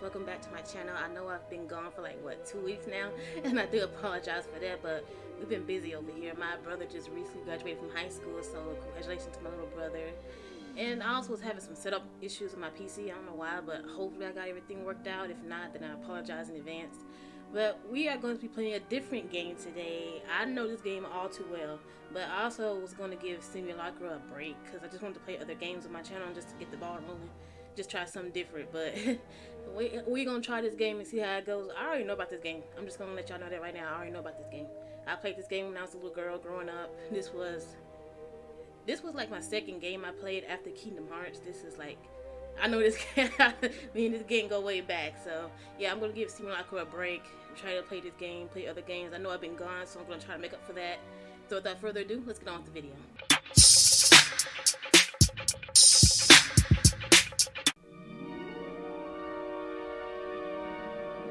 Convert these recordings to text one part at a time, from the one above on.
welcome back to my channel. I know i've been gone for like what two weeks now and i do apologize for that but we've been busy over here. My brother just recently graduated from high school so congratulations to my little brother. And i also was having some setup issues with my pc i don't know why but hopefully i got everything worked out. If not then i apologize in advance. But we are going to be playing a different game today. I know this game all too well, but I also was going to give Simulacra a break because I just wanted to play other games on my channel just to get the ball rolling just try something different. But we we gonna try this game and see how it goes. I already know about this game. I'm just gonna let y'all know that right now. I already know about this game. I played this game when I was a little girl growing up. This was this was like my second game I played after Kingdom Hearts. This is like I know this game. me and this game go way back. So yeah, I'm gonna give Simulacra a break. Trying to play this game, play other games. I know I've been gone, so I'm gonna try to make up for that. So without further ado, let's get on with the video.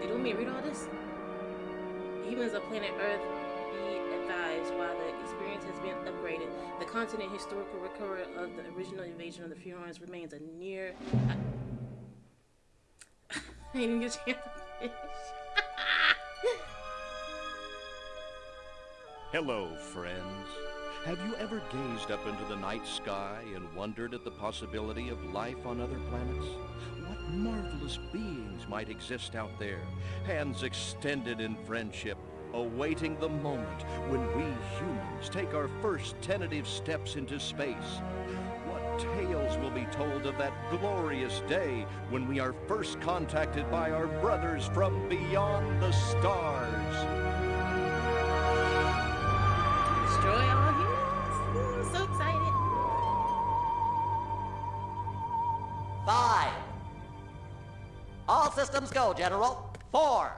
You want me read all this? Humans of planet Earth be advised while the experience has been upgraded, the continent historical record of the original invasion of the Furons remains a near. I, I didn't get a chance to finish. Hello, friends. Have you ever gazed up into the night sky and wondered at the possibility of life on other planets? Marvelous beings might exist out there, hands extended in friendship, awaiting the moment when we humans take our first tentative steps into space? What tales will be told of that glorious day when we are first contacted by our brothers from beyond the stars? Systems go, General. Four.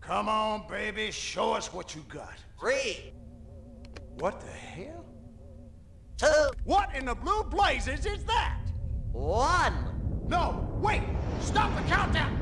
Come on, baby. Show us what you got. Three. What the hell? Two. What in the blue blazes is that? One. No, wait. Stop the countdown.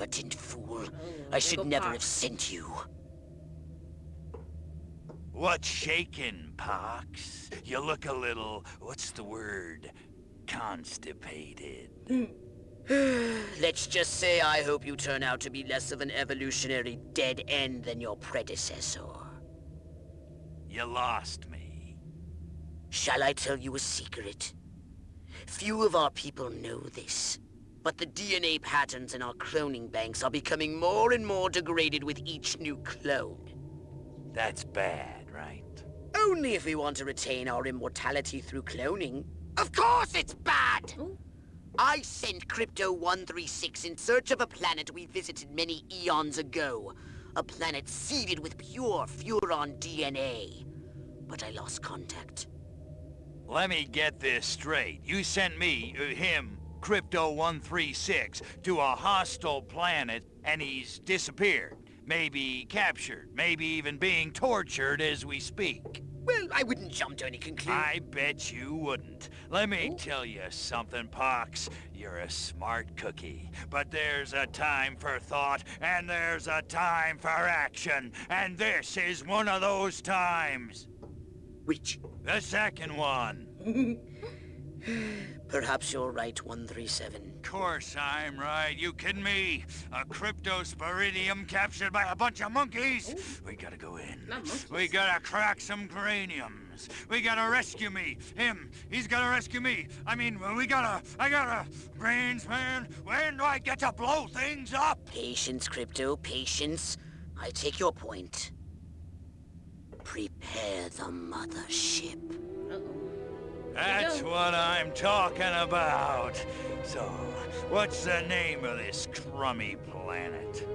Incompetent fool. I should never have sent you. What's shaking, Pox? You look a little, what's the word? Constipated. Let's just say I hope you turn out to be less of an evolutionary dead end than your predecessor. You lost me. Shall I tell you a secret? Few of our people know this, but the DNA patterns in our cloning banks are becoming more and more degraded with each new clone. That's bad, right? Only if we want to retain our immortality through cloning. Of course it's bad! Ooh. I sent Crypto-136 in search of a planet we visited many eons ago. A planet seeded with pure Furon DNA. But I lost contact. Let me get this straight. You sent me, uh, him, Crypto-136, to a hostile planet, and he's disappeared. Maybe captured, maybe even being tortured as we speak. Well, I wouldn't jump to any conclusion. I bet you wouldn't. Let me oh. tell you something, Pox. You're a smart cookie. But there's a time for thought, and there's a time for action. And this is one of those times. Which? The second one. Perhaps you're right, 137. Of course I'm right. You kidding me? A cryptosporidium captured by a bunch of monkeys? Ooh. We gotta go in. We gotta crack some craniums. We gotta rescue me. Him. He's gotta rescue me. I mean, we gotta... I gotta... Brains, man. When do I get to blow things up? Patience, Crypto, patience. I take your point. Prepare the mothership. That's what I'm talking about. So, what's the name of this crummy planet?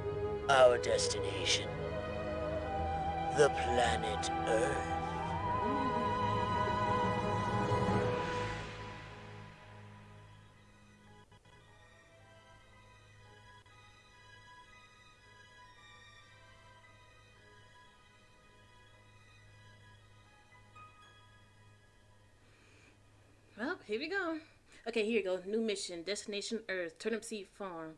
Our destination. The planet Earth. Here we go. Okay, here you go. New mission, Destination Earth, Turnipseed Farm.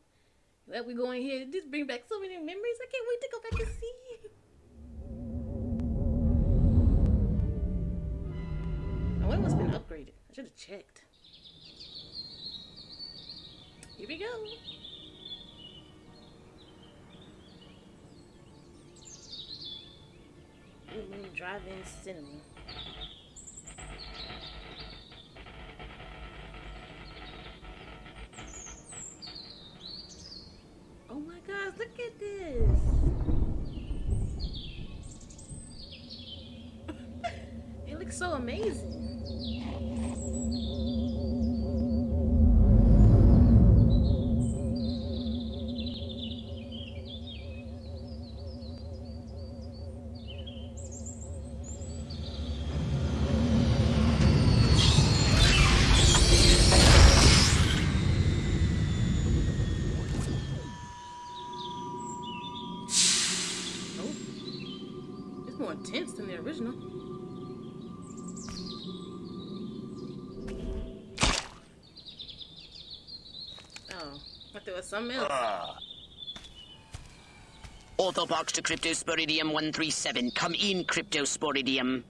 Well, we go in here. This bring back so many memories. I can't wait to go back and see. It must have been upgraded. I should have checked. Here we go. Moon Drive-In Cinema. Gosh, look at this. it looks so amazing. Intense than the original. Oh, I thought it was something else. Orthopox ah. to Cryptosporidium 137. Come in, Cryptosporidium.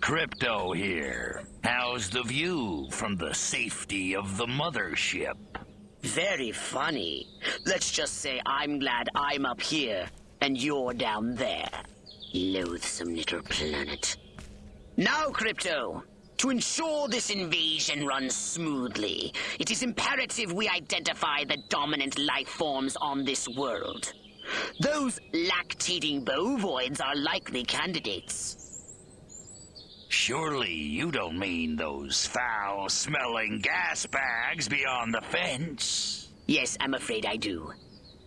Crypto here. How's the view from the safety of the mothership? Very funny. Let's just say I'm glad I'm up here and you're down there. Loathsome little planet. Now, Crypto, to ensure this invasion runs smoothly, it is imperative we identify the dominant life forms on this world. Those lactating bovoids are likely candidates. Surely you don't mean those foul-smelling gas bags beyond the fence? Yes, I'm afraid I do.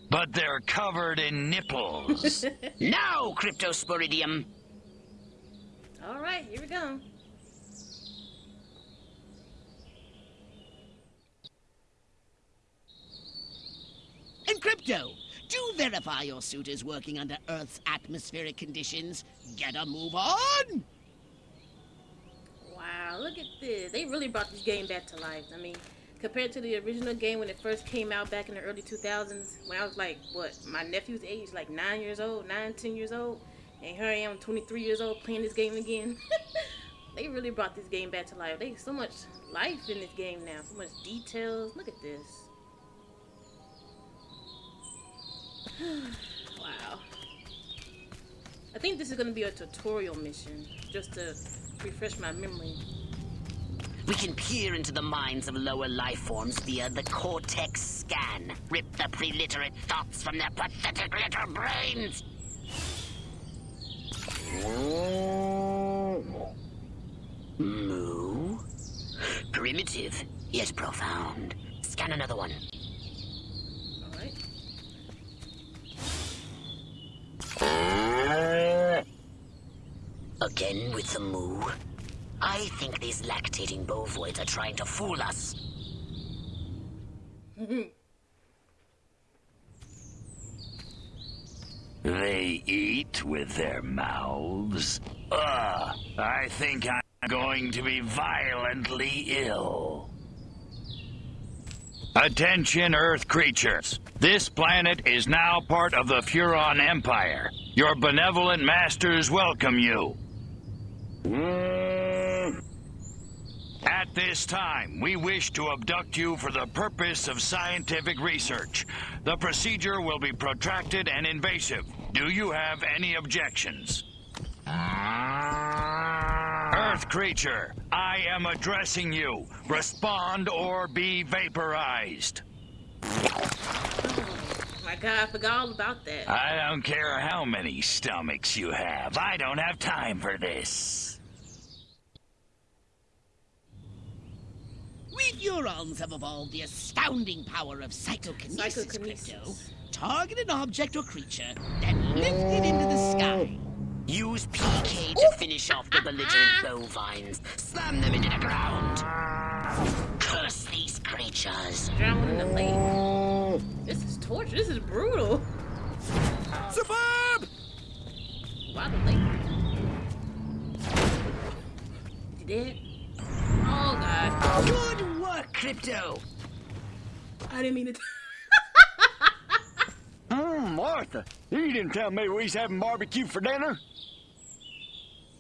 But they're covered in nipples. Now, Cryptosporidium! All right, here we go. And Crypto, do verify your suit is working under Earth's atmospheric conditions. Get a move on! Wow, look at this. They really brought this game back to life. I mean, compared to the original game when it first came out back in the early 2000s, when I was like, what, my nephew's age, like 9 years old, nine ten years old, and here I am, 23 years old, playing this game again. they really brought this game back to life. they so much life in this game now, so much details. Look at this. wow. I think this is going to be a tutorial mission, just to refresh my memory. We can peer into the minds of lower life forms via the Cortex scan. Rip the preliterate thoughts from their pathetic little brains. Moo? Primitive, yet profound. Scan another one. Alright. Again with the moo? I think these lactating bovoids are trying to fool us. they eat with their mouths? Ugh, I think I'm going to be violently ill. Attention, Earth creatures. This planet is now part of the Furon Empire. Your benevolent masters welcome you. At this time, we wish to abduct you for the purpose of scientific research. The procedure will be protracted and invasive. Do you have any objections? Earth creature, I am addressing you. Respond or be vaporized. Oh my god, I forgot all about that. I don't care how many stomachs you have. I don't have time for this. We Furons have evolved the astounding power of psychokinesis, Psychokinesis. Crypto. Target an object or creature, then lift it into the sky. Use PK to finish off the belligerent bovines. Slam them into the ground. Curse these creatures. Drown one in the lake. This is torture. This is brutal. Suburb! Why the lake? You dead? Oh god. Good work, Crypto. I didn't mean to. Hmm, Martha, you didn't tell me we was having barbecue for dinner.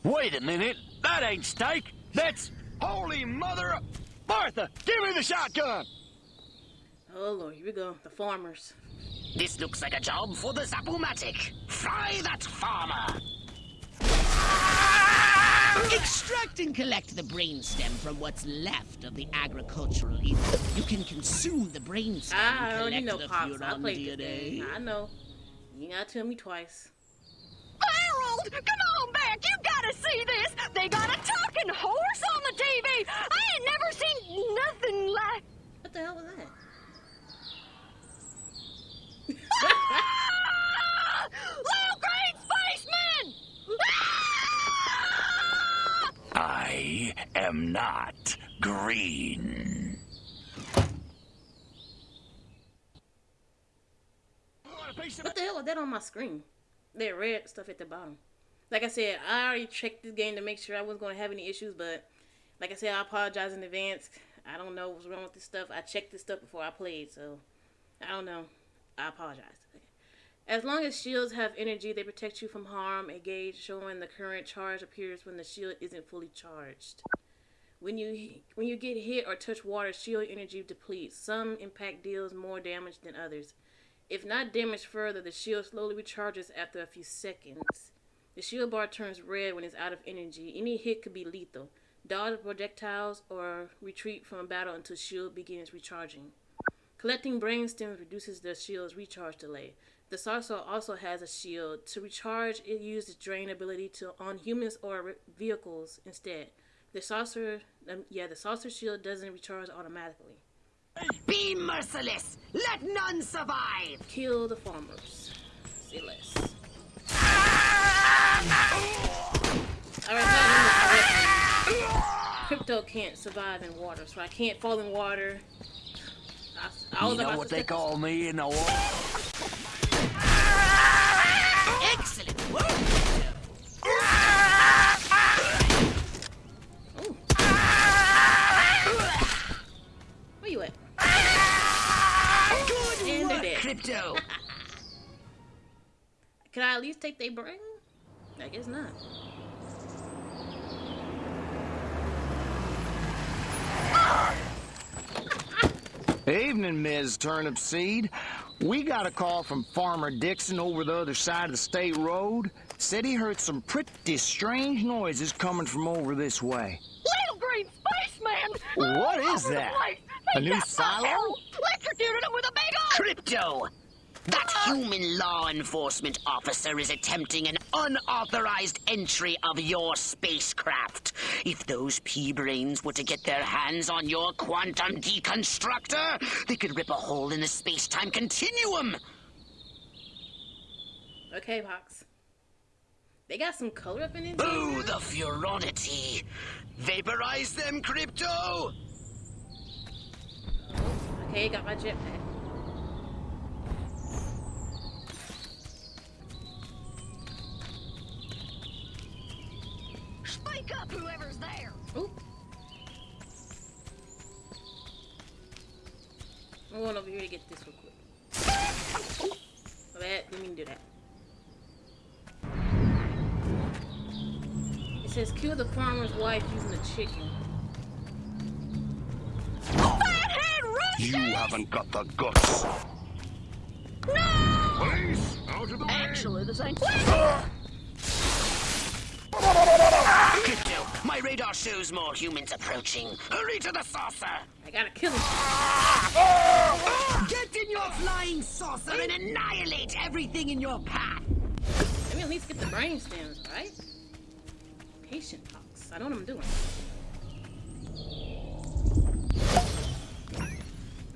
Wait a minute, that ain't steak. That's holy mother. of- Martha, give me the shotgun. oh lord, here we go. The farmers. This looks like a job for the Zap-O-Matic. Fry that farmer. Extract and collect the brainstem from what's left of the agricultural ether. You can consume the brainstem I ah, and already collect know the pops. I played DNA. I know. You ain't gotta tell me twice. Harold, come on back. You gotta see this. They got a talking horse on the TV. I ain't never seen nothing like. What the hell was that? Ah! Little green spaceman! Ah! I am not green. What the hell was that on my screen? That red stuff at the bottom. Like I said, I already checked this game to make sure I wasn't going to have any issues, but like I said, I apologize in advance. I don't know what's wrong with this stuff. I checked this stuff before I played, so I don't know. I apologize. As long as shields have energy, they protect you from harm. A gauge showing the current charge appears when the shield isn't fully charged. When you when you get hit or touch water, shield energy depletes. Some impact deals more damage than others. If not damaged further, the shield slowly recharges after a few seconds. The shield bar turns red when it's out of energy. Any hit could be lethal. Dodge projectiles or retreat from battle until shield begins recharging. Collecting brain stems reduces the shield's recharge delay. The saucer also has a shield. To recharge, it uses drain ability to on humans or vehicles instead. The saucer, um, yeah, the saucer shield doesn't recharge automatically. Be merciless. Let none survive. Kill the farmers. Say less. Alright, Crypto can't survive in water, so I can't fall in water. I, I You know what they call me in the war? Excellent work! Ooh. Where you at? Good And they're work, dead. Crypto! Can I at least take their brain? I guess not. Evening, Ms. Turnipseed. We got a call from Farmer Dixon over the other side of the state road. Said he heard some pretty strange noises coming from over this way. Little green spaceman! What is that? A new silo? Electrocuted him with a big old... Crypto! That human law enforcement officer is attempting an unauthorized entry of your spacecraft. If those pea-brains were to get their hands on your quantum deconstructor, they could rip a hole in the space-time continuum. Okay, Pox. They got some color up in it. Boo the Furonity! Vaporize them, Crypto! Okay, got my jetpack. Speak up, whoever's there. Ooh. I'm going over here to get this real quick. My bad, didn't do that. It says kill the farmer's wife using a chicken. Fathead Rush! You haven't got the guts. No! Police, out of the way. Actually, this ain't... Crypto, My radar shows more humans approaching. Hurry to the saucer! I gotta kill him. Get in your flying saucer and annihilate everything in your path! Let me at least get the brain stems, right? Patient pox. I know what I'm doing.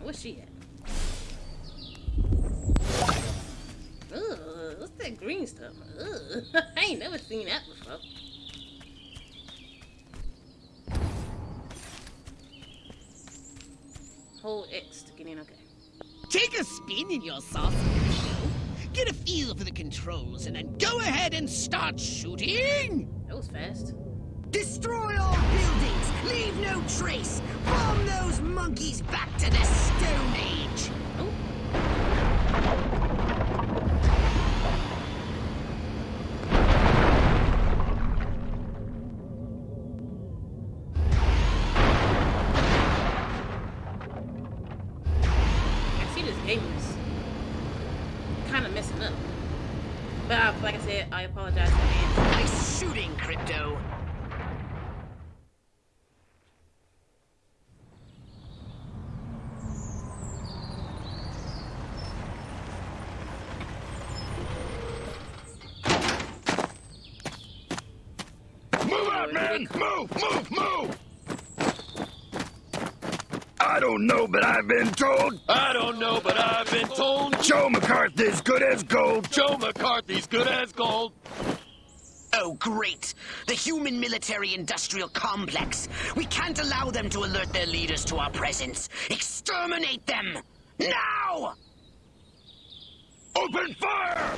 Where's she at? Ugh, what's that green stuff? Ugh, I ain't never seen that before. Hold X to get okay. Take a spin in your saucer, Get a feel for the controls and then go ahead and start shooting! That was fast. Destroy all buildings! Leave no trace! Bomb those monkeys back to the Stone Age! Oh, I see this game is kind of messing up. But uh, like I said, I apologize in advance. Nice shooting, Crypto! Move out, man! Move, move, move! I don't know, but I've been told I don't know, but I've been told Joe McCarthy's good as gold. Joe McCarthy's good as gold. Oh, great! The human military-industrial complex! We can't allow them to alert their leaders to our presence! Exterminate them! Now! Open fire!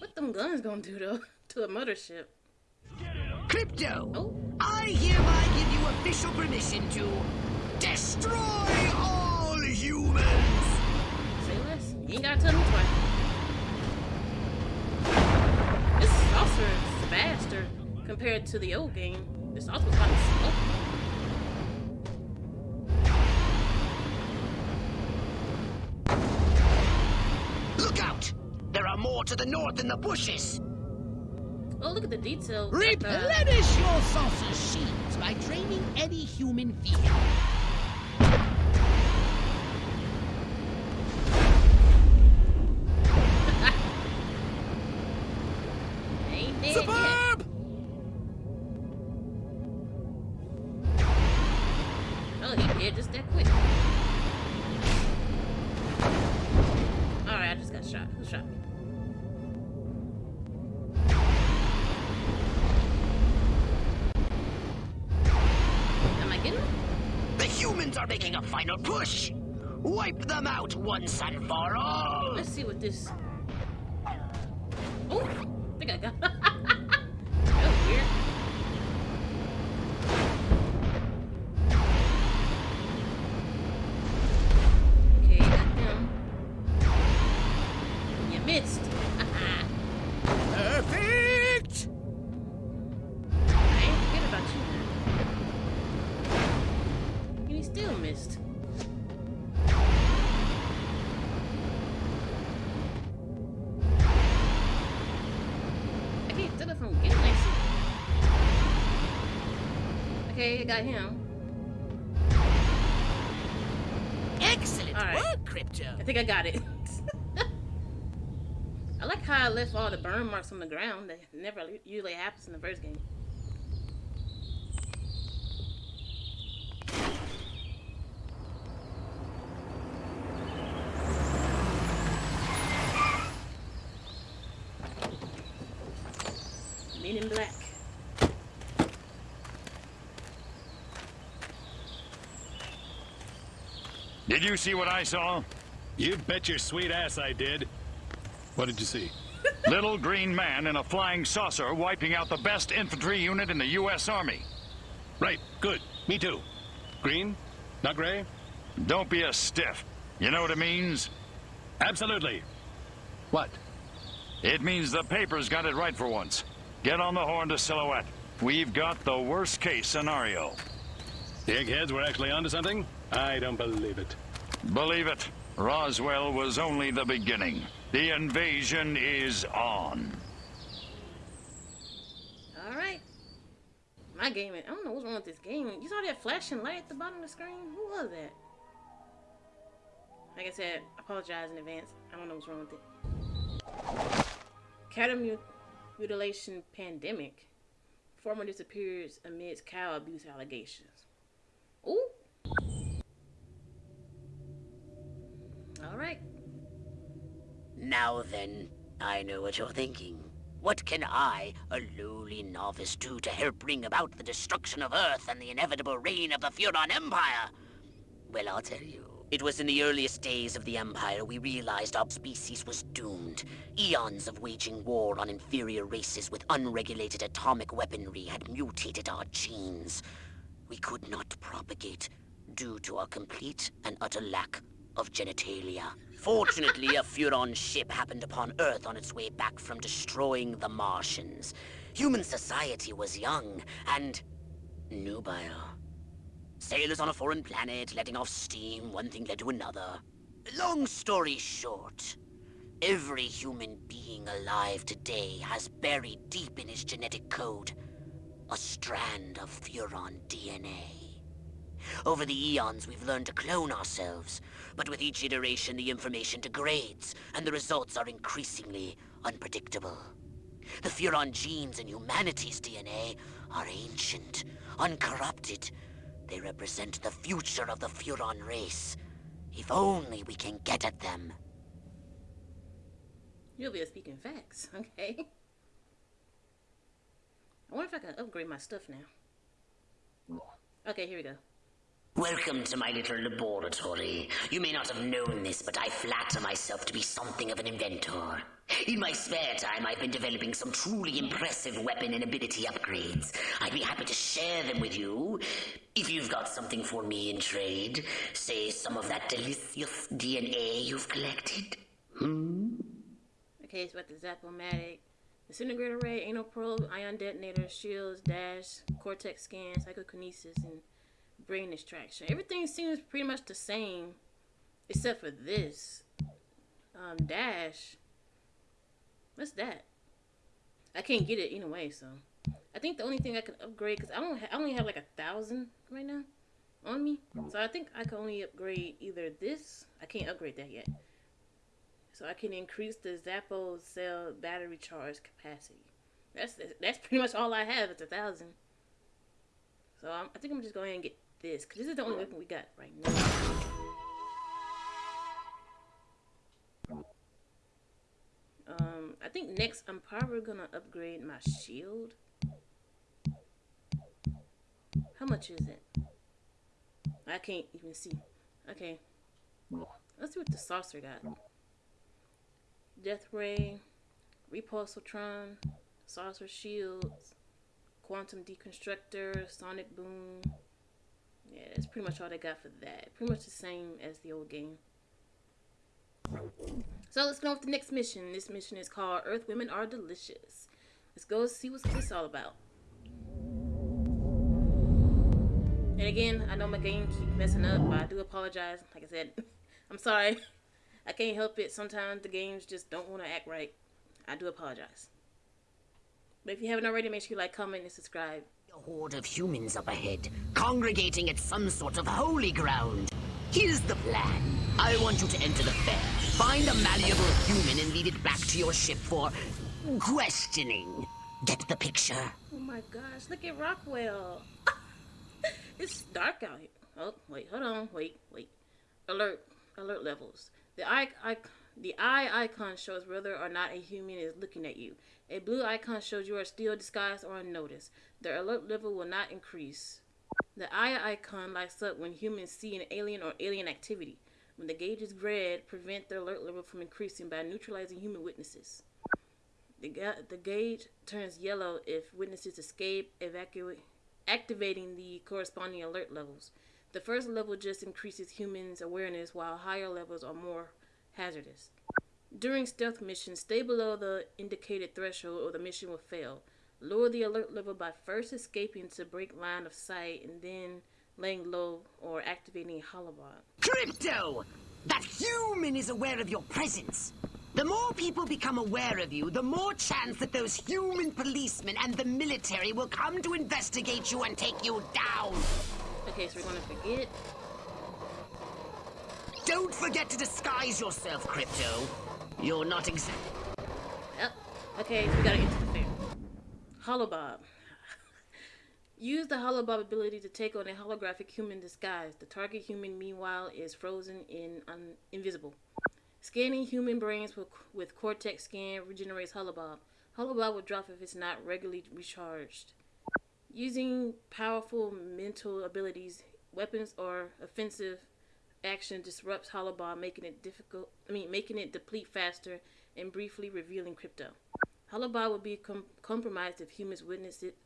What them guns gonna do though to a mothership? Crypto! Oh, I hereby give you official permission to destroy all humans! say less. You ain't gotta tell me twice. This saucer is faster compared to the old game. This saucer was kind of slow. Look out! There are more to the north in the bushes! Oh, look at the detail. Replenish your saucer shields by draining any human vehicle. Just shot. Who shot me? Am I getting? The humans are making a final push! Wipe them out once and for all! Let's see what this. Oh, I think I got. got him. Excellent right. work, Crypto! I think I got it. I like how I left all the burn marks on the ground. That never usually happens in the first game. Men in black. Did you see what I saw? You bet your sweet ass I did. What did you see? Little green man in a flying saucer wiping out the best infantry unit in the U.S. Army. Right, good. Me too. Green? Not gray? Don't be a stiff. You know what it means? Absolutely. What? It means the paper's got it right for once. Get on the horn to Silhouette. We've got the worst case scenario. The eggheads were actually onto something? I don't believe it. Believe it, Roswell was only the beginning. The invasion is on. All right. My game, I don't know what's wrong with this game. You saw that flashing light at the bottom of the screen? Who was that? Like I said, apologize in advance. I don't know what's wrong with it. Cattle mutilation pandemic. Farmer disappears amidst cow abuse allegations. Ooh. All right. Now then, I know what you're thinking. What can I, a lowly novice, do to help bring about the destruction of Earth and the inevitable reign of the Furon Empire? Well, I'll tell you. It was in the earliest days of the Empire we realized our species was doomed. Eons of waging war on inferior races with unregulated atomic weaponry had mutated our genes. We could not propagate due to our complete and utter lack of genitalia. Fortunately, a Furon ship happened upon Earth on its way back from destroying the Martians. Human society was young and nubile. Sailors on a foreign planet, letting off steam, one thing led to another. Long story short, every human being alive today has buried deep in his genetic code a strand of Furon DNA. Over the eons, we've learned to clone ourselves, but with each iteration, the information degrades, and the results are increasingly unpredictable. The Furon genes in humanity's DNA are ancient, uncorrupted. They represent the future of the Furon race. If only we can get at them. You'll be speaking facts, okay? I wonder if I can upgrade my stuff now. Okay, here we go. Welcome to my little laboratory. You may not have known this, but I flatter myself to be something of an inventor. In my spare time, I've been developing some truly impressive weapon and ability upgrades. I'd be happy to share them with you. If you've got something for me in trade, say some of that delicious DNA you've collected. Hmm? Okay, it's about the Zap-O-Matic, disintegrator ray, anal probe, ion detonator, shields, dash, cortex scan, psychokinesis, and brain extraction. Everything seems pretty much the same, except for this. Um, dash. What's that? I can't get it anyway, so. I think the only thing I can upgrade, because I, don't I only have like a thousand right now on me. So I think I can only upgrade either this. I can't upgrade that yet. So I can increase the Zappo cell battery charge capacity. That's that's pretty much all I have. It's a thousand. So I'm, I think I'm just going and get this because this is the only weapon we got right now. Um, I think next I'm probably gonna upgrade my shield. How much is it? I can't even see. Okay. Let's see what the saucer got. Death Ray, Repulsotron, Saucer Shields, Quantum Deconstructor, Sonic Boom, yeah, that's pretty much all they got for that. Pretty much the same as the old game. So let's go on with the next mission. This mission is called Earth Women Are Delicious. Let's go see what's this all about. And again, I know my game keeps messing up, but I do apologize. Like I said, I'm sorry. I can't help it. Sometimes the games just don't want to act right. I do apologize. But if you haven't already, make sure you like, comment, and subscribe. A horde of humans up ahead, congregating at some sort of holy ground. Here's the plan. I want you to enter the fair, find a malleable human and lead it back to your ship for questioning. Get the picture? Oh my gosh, look at Rockwell. it's dark out here. Oh, wait, hold on, wait, wait. Alert, alert levels. The eye, the eye icon shows whether or not a human is looking at you. A blue icon shows you are still disguised or unnoticed. The alert level will not increase. The eye icon lights up when humans see an alien or alien activity. When the gauge is red, prevent their alert level from increasing by neutralizing human witnesses. The, ga the gauge turns yellow if witnesses escape, evacuate, activating the corresponding alert levels. The first level just increases humans' awareness, while higher levels are more hazardous. During stealth missions, stay below the indicated threshold or the mission will fail. Lower the alert level by first escaping to break line of sight and then laying low or activating Holobob. Crypto! That human is aware of your presence. The more people become aware of you, the more chance that those human policemen and the military will come to investigate you and take you down. Okay, so we're gonna forget. Don't forget to disguise yourself, Crypto. You're not exact. Yep. Okay, so we gotta enter the fair. Holobob. Use the Holobob ability to take on a holographic human disguise. The target human, meanwhile, is frozen in un- invisible. Scanning human brains with, with Cortex scan regenerates Holobob. Holobob will drop if it's not regularly recharged. Using powerful mental abilities, weapons or offensive action disrupts Holobob, making it difficult. I mean, making it deplete faster and briefly revealing crypto. Holobob will be com- compromised if humans witness it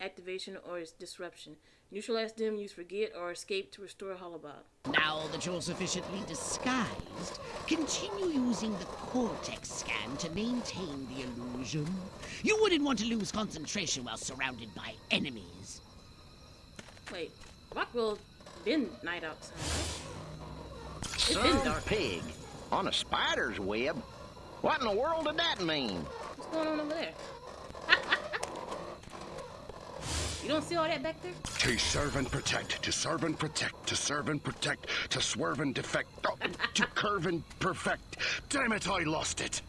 activation or its disruption. Neutralize them, use forget, or escape to restore Holobob. Now that you're sufficiently disguised, continue using the Cortex scan to maintain the illusion. You wouldn't want to lose concentration while surrounded by enemies. Wait, Rockwell been night outside, right? It's been dark. pig on a spider's web. What in the world did that mean? What's going on over there? you don't see all that back there? To serve and protect, to serve and protect, to serve and protect, to swerve and defect, oh, to curve and perfect. Damn it, I lost it.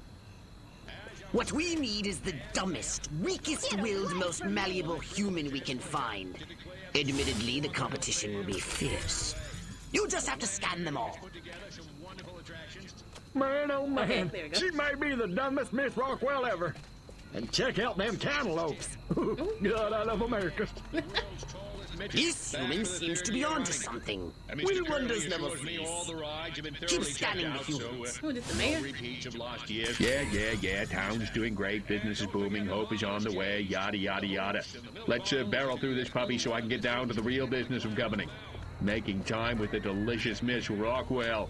What we need is the dumbest, weakest-willed, most malleable human we can find. Admittedly, the competition will be fierce. You just have to scan them all. Man, oh man, Okay, there we go. she may be the dumbest Miss Rockwell ever. And check out them cantaloupes. God, I love America. This human seems to be onto something. And Will Mr. wonders Curley never assured all cease. the rides have been Keep thoroughly scanning checked the out, humans. so, Who, this the uh, mayor? no of last year. Yeah, yeah, yeah. Town's doing great. Business is booming. Hope is on the way. Yada, yada, yada. Let's uh, barrel through this puppy so I can get down to the real business of governing. Making time with the delicious Miss Rockwell.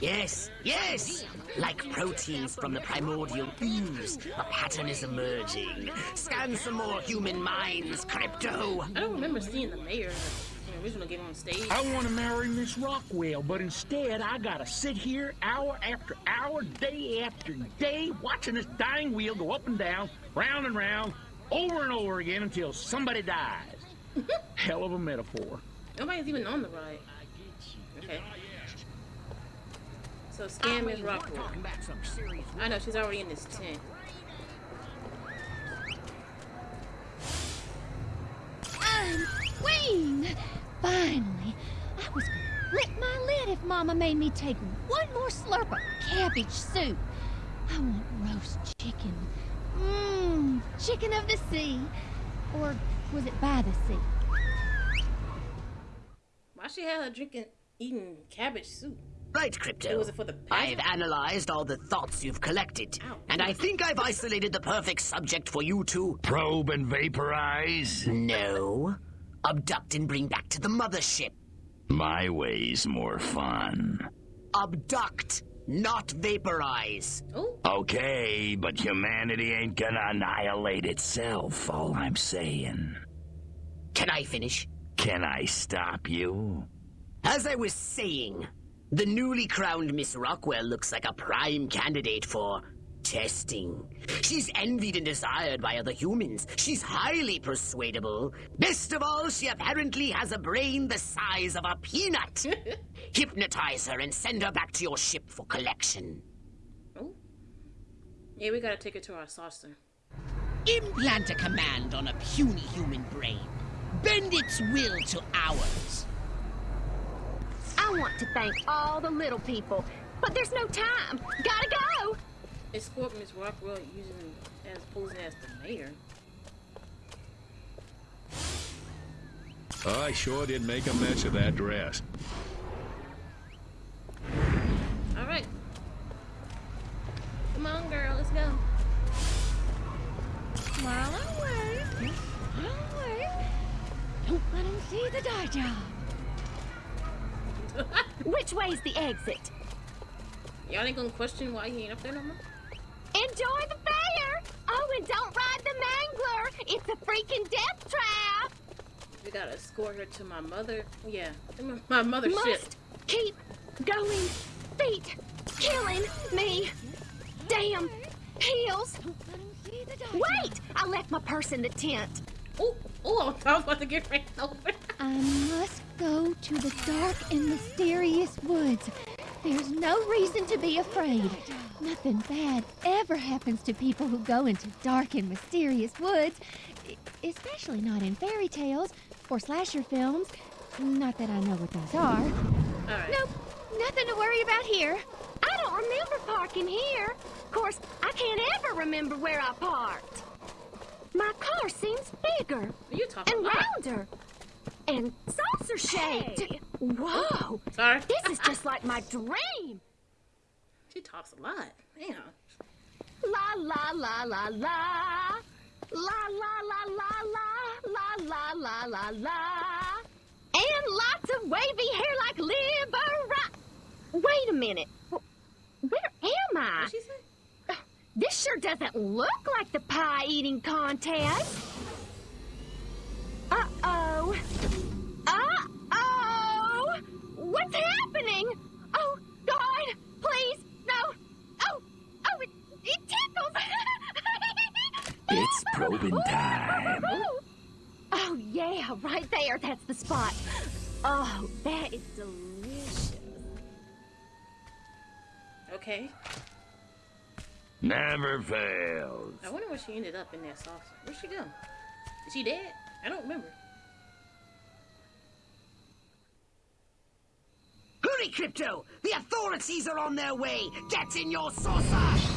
Yes, yes! Like proteins from the primordial ooze, a pattern is emerging. Scan some more human minds, Crypto! I don't remember seeing the mayor in the original game on stage. I want to marry Miss Rockwell, but instead I gotta sit here hour after hour, day after day, watching this dying wheel go up and down, round and round, over and over again until somebody dies. Hell of a metaphor. Nobody's even on the ride. I get you. Okay. So scam is Rockwell. I know she's already in this tent. I'm queen! Finally, I was gonna lick my lid if Mama made me take one more slurp of cabbage soup. I want roast chicken. Mmm, chicken of the sea. Or was it by the sea? Why she had her drinking, eating cabbage soup? Right, Crypto. It for the I've analyzed all the thoughts you've collected, and I think I've isolated the perfect subject for you to Probe and vaporize? No. Abduct and bring back to the mothership. My way's more fun. Abduct, not vaporize. Okay, but humanity ain't gonna annihilate itself, all I'm saying. Can I finish? Can I stop you? As I was saying, the newly crowned Miss Rockwell looks like a prime candidate for testing. She's envied and desired by other humans. She's highly persuadable. Best of all, she apparently has a brain the size of a peanut. Hypnotize her and send her back to your ship for collection. Oh. Yeah, we gotta take her to our saucer. Implant a command on a puny human brain. Bend its will to ours. I want to thank all the little people, but there's no time. Gotta go. Escort Miss Rockwell using as posing as the mayor. I sure did make a mess of that dress. All right. Come on, girl, let's go. While I wait, while I wait, don't let them see the dye job. Which way's the exit? Y'all ain't gonna question why he ain't up there no more? Enjoy the fair. Oh, and don't ride the mangler. It's a freaking death trap. We gotta escort her to my mother. Yeah, my- my mother's ship. Must keep going. Feet killing me. Damn heels. Wait! I left my purse in the tent. Oh, oh, I was about to get ran over. I must go to the dark and mysterious woods. There's no reason to be afraid. Nothing bad ever happens to people who go into dark and mysterious woods, especially not in fairy tales or slasher films. Not that I know what those are. Right. Nope, nothing to worry about here. I don't remember parking here. Of course, I can't ever remember where I parked. My car seems bigger and about? rounder and saucer shaped. Hey. Whoa! Oh, sorry. This is just like my dream. She talks a lot. Damn. La la la la la. La la la la la la la la la la. And lots of wavy hair like liver. Wait a minute. Where am I? What she say? This sure doesn't look like the pie eating contest. Uh oh. Uh oh. What's happening? Oh, God, please, no. Oh, oh, it, it tickles. It's probing time. Oh, yeah, right there. That's the spot. Oh, that is delicious. Okay. Never fails. I wonder where she ended up in that saucer. Where'd she go? Is she dead? I don't remember. Hurry, Crypto! The authorities are on their way! Get in your saucer!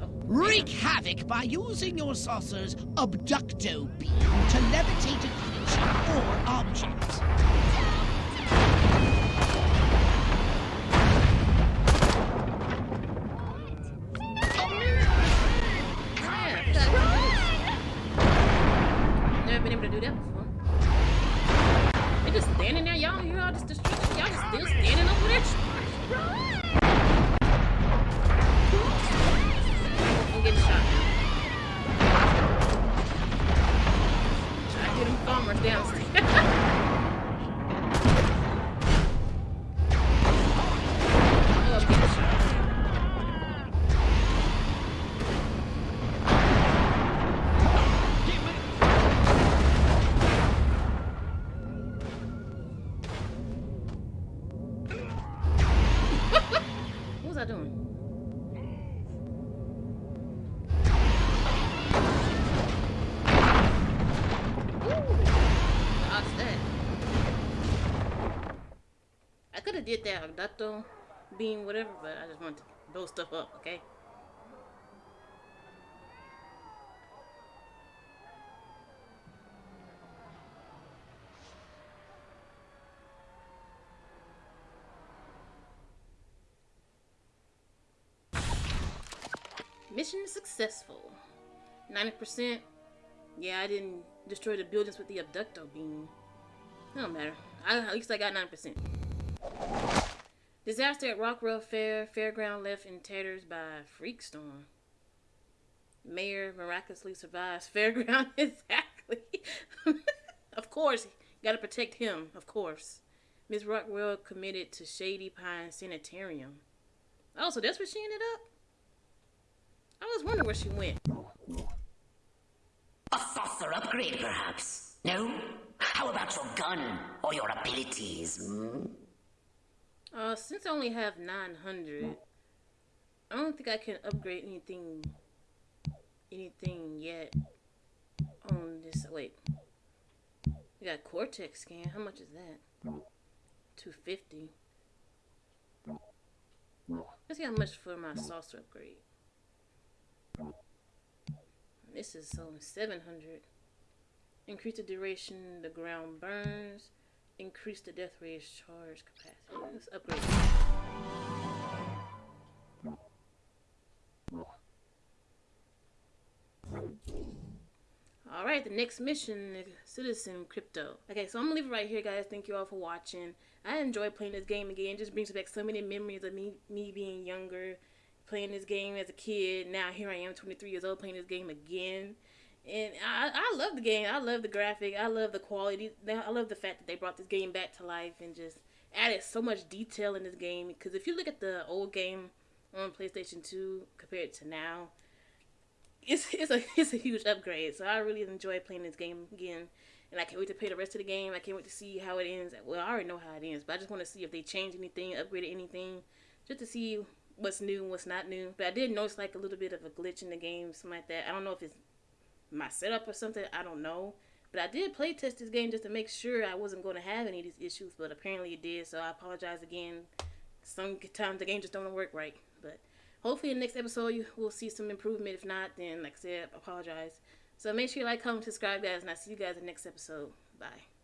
Oh. Wreak havoc by using your saucer's abducto beam to levitate a creature or object. more downstairs. Did that abducto beam, whatever, but I just wanted to blow stuff up, okay? Mission successful. 90%. Yeah, I didn't destroy the buildings with the abducto beam. Don't matter. I, at least I got 9%. Disaster at Rockwell Fair. Fairground left in tatters by freak storm. Mayor miraculously survives fairground. exactly. of course, gotta protect him. Of course. Miss Rockwell committed to Shady Pine Sanitarium. Oh, so that's where she ended up? I was wondering where she went. A saucer upgrade, perhaps? No? How about your gun or your abilities? Hmm? Uh, since I only have 900, I don't think I can upgrade anything, anything yet on this. Wait, we got Cortex scan. How much is that? 250. Let's see how much for my saucer upgrade. This is only 700. Increase the duration the ground burns. Increase the death ray's charge capacity. Let's upgrade. Alright, the next mission, Citizen Crypto. Okay, so I'm gonna leave it right here, guys. Thank you all for watching. I enjoy playing this game again. It just brings back so many memories of me me being younger, playing this game as a kid. Now here I am, 23 years old, playing this game again. And I, I love the game. I love the graphic. I love the quality. I love the fact that they brought this game back to life and just added so much detail in this game. Because if you look at the old game, on PlayStation 2 compared to now, it's it's a it's a huge upgrade. So I really enjoy playing this game again, and I can't wait to play the rest of the game. I can't wait to see how it ends. Well, I already know how it ends, but I just want to see if they change anything, upgraded anything, just to see what's new and what's not new. But I did notice like a little bit of a glitch in the game, something like that. I don't know if it's my setup or something. I don't know. But I did play test this game just to make sure I wasn't going to have any of these issues, but apparently it did. So I apologize again. Sometimes the game just don't work right, but hopefully in the next episode you will see some improvement. If not, then like I said, apologize. So make sure you like, comment, subscribe, guys, and I'll see you guys in the next episode. Bye.